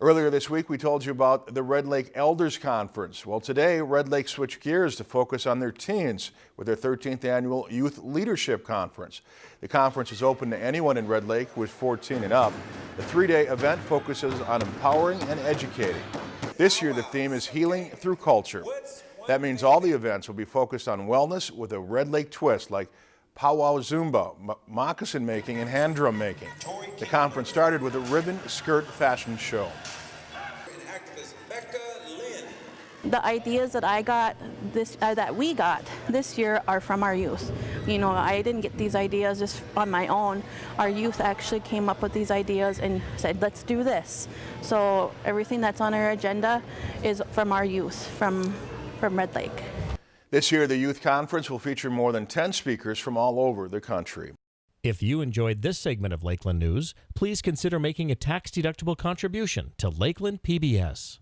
Earlier this week, we told you about the Red Lake Elders Conference. Well, today, Red Lake switched gears to focus on their teens with their 13th annual Youth Leadership Conference. The conference is open to anyone in Red Lake who is 14 and up. The three-day event focuses on empowering and educating. This year, the theme is Healing Through Culture. That means all the events will be focused on wellness with a Red Lake twist, like powwow Zumba, moccasin making, and hand drum making. The conference started with a ribbon skirt fashion show. The ideas that I got this uh, that we got this year are from our youth. You know, I didn't get these ideas just on my own. Our youth actually came up with these ideas and said, "Let's do this." So everything that's on our agenda is from our youth, from from Red Lake. This year, the Youth Conference will feature more than 10 speakers from all over the country. If you enjoyed this segment of Lakeland News, please consider making a tax-deductible contribution to Lakeland PBS.